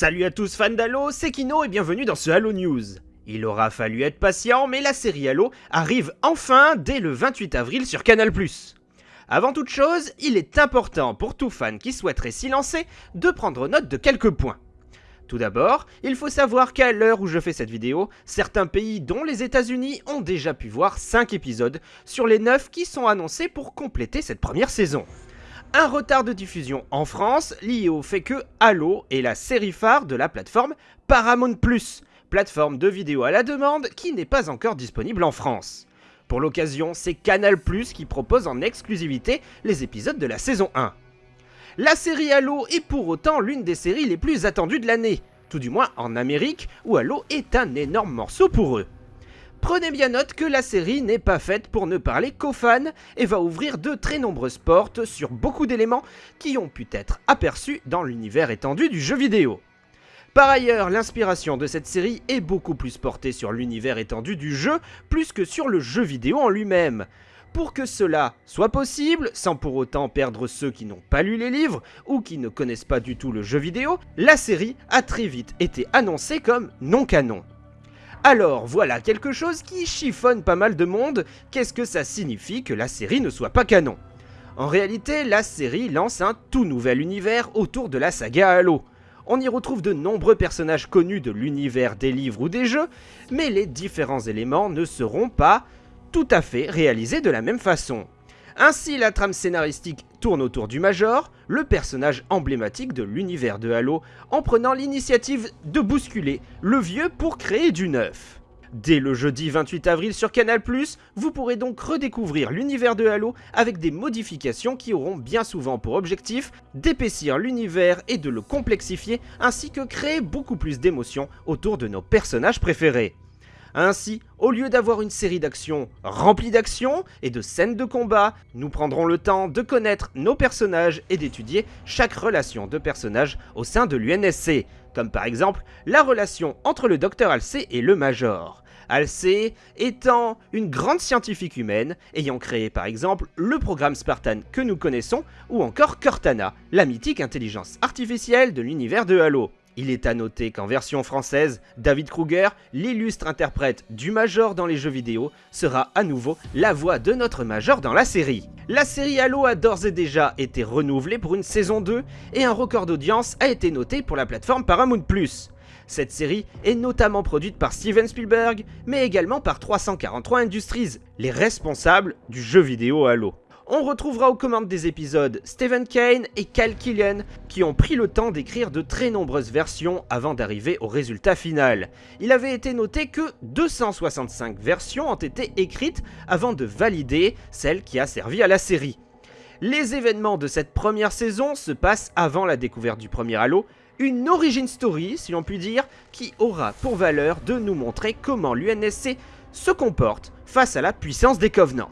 Salut à tous fans d'Halo, c'est Kino et bienvenue dans ce Halo News. Il aura fallu être patient, mais la série Halo arrive enfin dès le 28 avril sur Canal+. Avant toute chose, il est important pour tout fan qui souhaiterait s'y lancer de prendre note de quelques points. Tout d'abord, il faut savoir qu'à l'heure où je fais cette vidéo, certains pays dont les États-Unis ont déjà pu voir 5 épisodes sur les 9 qui sont annoncés pour compléter cette première saison. Un retard de diffusion en France lié au fait que Halo est la série phare de la plateforme Paramount+, plateforme de vidéo à la demande qui n'est pas encore disponible en France. Pour l'occasion, c'est Canal+, qui propose en exclusivité les épisodes de la saison 1. La série Halo est pour autant l'une des séries les plus attendues de l'année, tout du moins en Amérique, où Halo est un énorme morceau pour eux. Prenez bien note que la série n'est pas faite pour ne parler qu'aux fans et va ouvrir de très nombreuses portes sur beaucoup d'éléments qui ont pu être aperçus dans l'univers étendu du jeu vidéo. Par ailleurs, l'inspiration de cette série est beaucoup plus portée sur l'univers étendu du jeu plus que sur le jeu vidéo en lui-même. Pour que cela soit possible, sans pour autant perdre ceux qui n'ont pas lu les livres ou qui ne connaissent pas du tout le jeu vidéo, la série a très vite été annoncée comme non canon. Alors voilà quelque chose qui chiffonne pas mal de monde, qu'est-ce que ça signifie que la série ne soit pas canon? En réalité, la série lance un tout nouvel univers autour de la saga Halo. On y retrouve de nombreux personnages connus de l'univers des livres ou des jeux, mais les différents éléments ne seront pas tout à fait réalisés de la même façon. Ainsi, la trame scénaristique tourne autour du Major, le personnage emblématique de l'univers de Halo, en prenant l'initiative de bousculer le vieux pour créer du neuf. Dès le jeudi 28 avril sur Canal+, vous pourrez donc redécouvrir l'univers de Halo avec des modifications qui auront bien souvent pour objectif d'épaissir l'univers et de le complexifier ainsi que créer beaucoup plus d'émotions autour de nos personnages préférés. Ainsi, au lieu d'avoir une série d'actions remplie d'actions et de scènes de combat, nous prendrons le temps de connaître nos personnages et d'étudier chaque relation de personnage au sein de l'UNSC, comme par exemple la relation entre le docteur Halsey et le Major. Halsey étant une grande scientifique humaine, ayant créé par exemple le programme Spartan que nous connaissons, ou encore Cortana, la mythique intelligence artificielle de l'univers de Halo. Il est à noter qu'en version française, David Kruger, l'illustre interprète du Major dans les jeux vidéo, sera à nouveau la voix de notre Major dans la série. La série Halo a d'ores et déjà été renouvelée pour une saison 2 et un record d'audience a été noté pour la plateforme Paramount+. Cette série est notamment produite par Steven Spielberg, mais également par 343 Industries, les responsables du jeu vidéo Halo on retrouvera aux commandes des épisodes Stephen Kane et Cal Killian qui ont pris le temps d'écrire de très nombreuses versions avant d'arriver au résultat final. Il avait été noté que 265 versions ont été écrites avant de valider celle qui a servi à la série. Les événements de cette première saison se passent avant la découverte du premier Halo, une origin story si l'on peut dire, qui aura pour valeur de nous montrer comment l'UNSC se comporte face à la puissance des Covenants.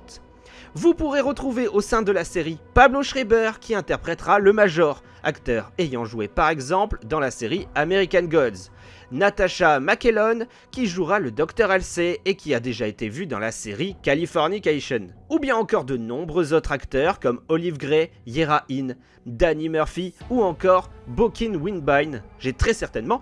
Vous pourrez retrouver au sein de la série Pablo Schreiber qui interprétera le Major, acteur ayant joué par exemple dans la série American Gods. Natasha McKellon qui jouera le Dr Halsey et qui a déjà été vu dans la série Californication. Ou bien encore de nombreux autres acteurs comme Olive Gray, Yera In, Danny Murphy ou encore Bokin Winbine. J'ai très certainement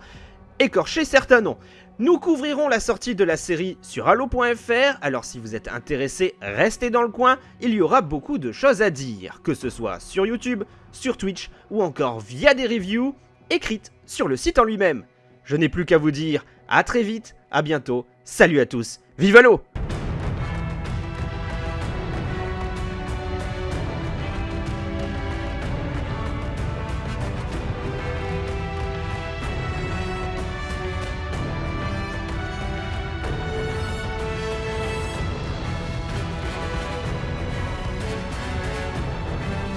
écorché certains noms. Nous couvrirons la sortie de la série sur Halo.fr, alors si vous êtes intéressé, restez dans le coin, il y aura beaucoup de choses à dire, que ce soit sur YouTube, sur Twitch ou encore via des reviews écrites sur le site en lui-même. Je n'ai plus qu'à vous dire à très vite, à bientôt, salut à tous, vive Halo